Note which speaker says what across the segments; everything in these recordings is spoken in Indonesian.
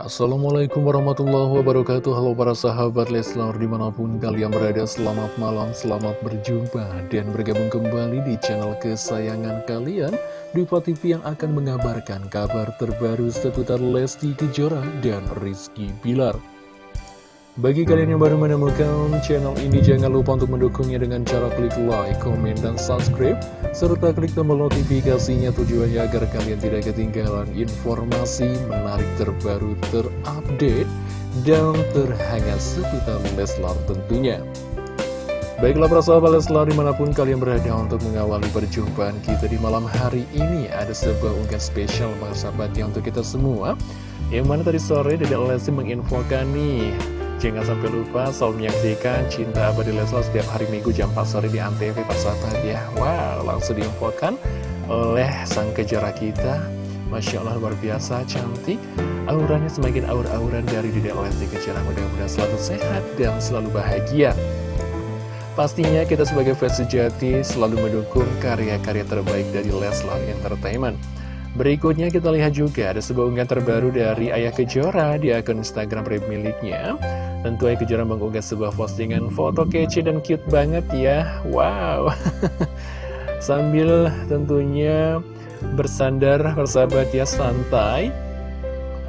Speaker 1: Assalamualaikum warahmatullahi wabarakatuh. Halo para sahabat Leslar di mana pun kalian berada Selamat malam, selamat berjumpa Dan bergabung kembali di channel kesayangan kalian Diva TV yang akan mengabarkan kabar terbaru seputar Lesti Kejora dan Rizky Bilar bagi kalian yang baru menemukan channel ini, jangan lupa untuk mendukungnya dengan cara klik like, komen, dan subscribe, serta klik tombol notifikasinya tujuannya agar kalian tidak ketinggalan informasi menarik terbaru terupdate dan terhangat seputar Leslar tentunya. Baiklah para sahabat Leslar di mana pun kalian berada untuk mengawali perjumpaan kita di malam hari ini Ada sebuah unggahan spesial para sahabat yang untuk kita semua Yang mana tadi sore Dedek Lesti menginfokan nih Jangan sampai lupa selalu menyaksikan Cinta Abadi Leslar setiap hari Minggu jam 4 sore di Antv persahabat ya Wow, langsung diinfokan oleh sang kejara kita. Masya Allah luar biasa cantik. Auranya semakin aur-auran dari Dedek Lesti Kejora. Mudah-mudahan selalu sehat dan selalu bahagia. Pastinya kita sebagai fans sejati selalu mendukung karya-karya terbaik dari Leslar Entertainment Berikutnya kita lihat juga ada sebuah unggahan terbaru dari Ayah Kejora di akun Instagram pribadi miliknya. Tentu Ayah Kejora mengunggah sebuah postingan foto kece dan cute banget ya. Wow. Sambil tentunya bersandar persahabat ya santai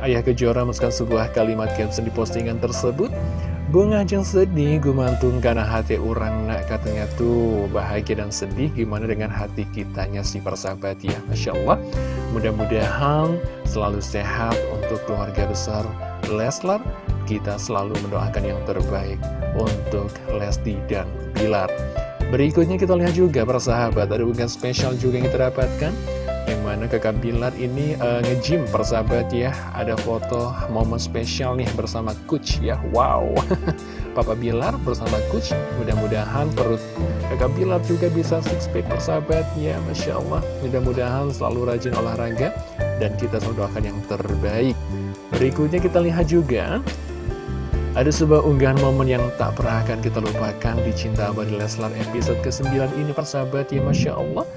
Speaker 1: Ayah Kejora memasukkan sebuah kalimat caption di postingan tersebut. Bunga jeng sedih gumantung karena hati orang nak katanya tuh bahagia dan sedih. Gimana dengan hati kitanya si persahabat? Ya Masya Allah. Mudah-mudahan selalu sehat untuk keluarga besar Leslar. Kita selalu mendoakan yang terbaik untuk Lesti dan Bilar. Berikutnya kita lihat juga para sahabat, ada unggahan spesial juga yang kita dapatkan. Mana kakak Bilar ini uh, nge-gym persahabat ya. Ada foto momen spesial nih bersama Coach ya. Wow. Papa Bilar bersama Coach Mudah-mudahan perut kakak Bilar juga bisa six pack persahabat ya. Masya Allah. Mudah-mudahan selalu rajin olahraga Dan kita selalu doakan yang terbaik. Berikutnya kita lihat juga ada sebuah unggahan momen yang tak pernah akan kita lupakan di Cinta Abadi Leslar episode ke-9 ini persahabat ya. Masya Allah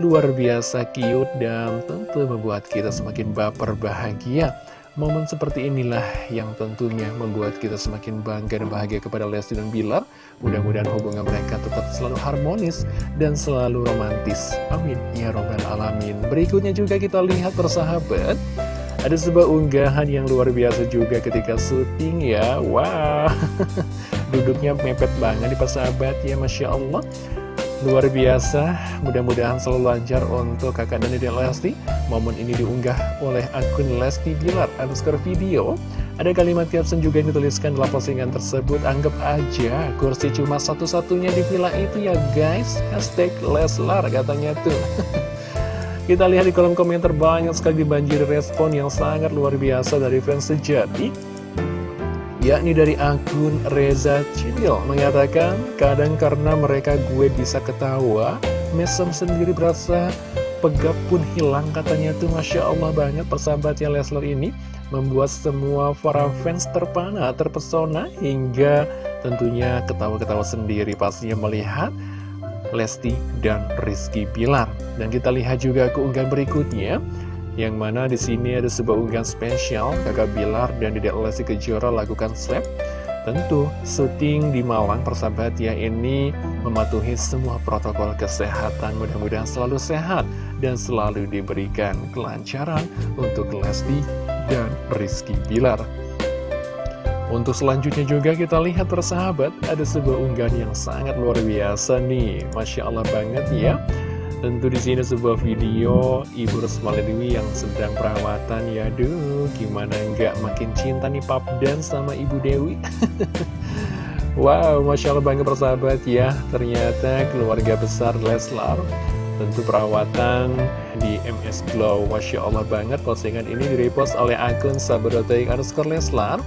Speaker 1: Luar biasa cute dan tentu membuat kita semakin baper bahagia. Momen seperti inilah yang tentunya membuat kita semakin bangga dan bahagia kepada Lesti dan Bilar. Mudah-mudahan hubungan mereka tetap selalu harmonis dan selalu romantis. Amin. Ya Robbal Alamin. Berikutnya juga kita lihat persahabat. Ada sebuah unggahan yang luar biasa juga ketika syuting ya. Wah, duduknya mepet banget di persahabat ya Masya Allah Luar biasa, mudah-mudahan selalu lancar untuk kakak dan dedek Lesti. Momen ini diunggah oleh akun Lesti Bilar underscore video. Ada kalimat caption juga yang dituliskan dalam postingan tersebut. Anggap aja kursi cuma satu-satunya di villa itu ya guys. Hashtag Leslar katanya tuh. Kita lihat di kolom komentar banyak sekali dibanjiri respon yang sangat luar biasa dari fans sejati yakni dari akun Reza Cidil mengatakan kadang karena mereka gue bisa ketawa mesem sendiri berasa pegap pun hilang. Katanya tuh Masya Allah banget persahabatnya Leslar ini membuat semua para fans terpana, terpesona hingga tentunya ketawa-ketawa sendiri. Pastinya melihat Lesti dan Rizky Pilar. Dan kita lihat juga keunggahan berikutnya, yang mana di sini ada sebuah unggahan spesial kakak Bilar dan Dedek Lesti Kejora lakukan slap. Tentu syuting di Malang persahabat ya ini mematuhi semua protokol kesehatan mudah-mudahan selalu sehat dan selalu diberikan kelancaran untuk Lesti dan Rizky Bilar. Untuk selanjutnya juga kita lihat persahabat Ada sebuah unggahan yang sangat luar biasa nih Masya Allah banget ya Tentu di sini sebuah video Ibu Resmala Dewi yang sedang perawatan. Ya duh gimana nggak makin cinta nih Pap dan sama Ibu Dewi? Wow Masya Allah banget persahabat ya. Ternyata keluarga besar Leslar Tentu perawatan di MS Glow Masya Allah banget postingan ini direpost oleh akun sahabat.aik underscore Leslar.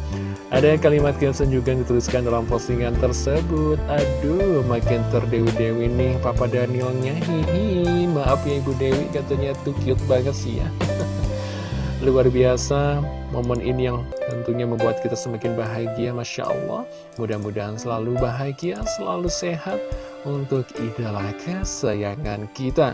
Speaker 1: Ada kalimat caption juga dituliskan dalam postingan tersebut. Aduh, makin terdewi-dewi nih Papa Danielnya. Hihi, maaf ya Ibu Dewi katanya tuh cute banget sih ya. Luar biasa, momen ini yang tentunya membuat kita semakin bahagia Masya Allah. Mudah-mudahan selalu bahagia, selalu sehat untuk idola kesayangan kita.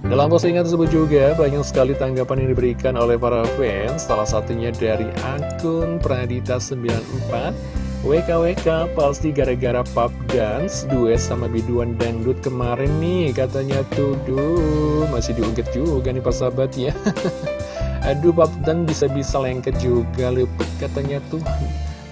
Speaker 1: Dalam postingan tersebut juga banyak sekali tanggapan yang diberikan oleh para fans. Salah satunya dari akun Pradita94 WKWK pasti gara-gara pub dance duet sama biduan dangdut kemarin nih. Katanya tuh duh masih diungkit juga nih sahabat ya. Aduh pub dan bisa-bisa lengket juga luput. Katanya tuh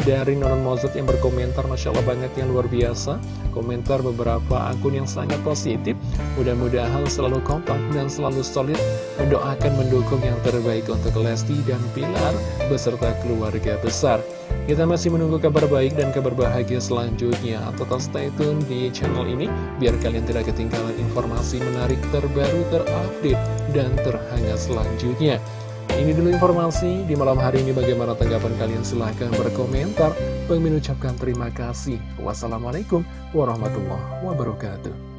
Speaker 1: dari Nonon Mozart yang berkomentar Masya Allah banget yang luar biasa. Komentar beberapa akun yang sangat positif. Mudah-mudahan selalu kompak dan selalu solid. Mendoakan mendukung yang terbaik untuk Lesti dan Pilar Beserta keluarga besar. Kita masih menunggu kabar baik dan kabar bahagia selanjutnya. Tetap stay tune di channel ini Biar kalian tidak ketinggalan informasi menarik terbaru terupdate dan terhangat selanjutnya ini dulu informasi di malam hari ini bagaimana tanggapan kalian silahkan berkomentar. Bang mengucapkan terima kasih. Wassalamualaikum warahmatullahi wabarakatuh.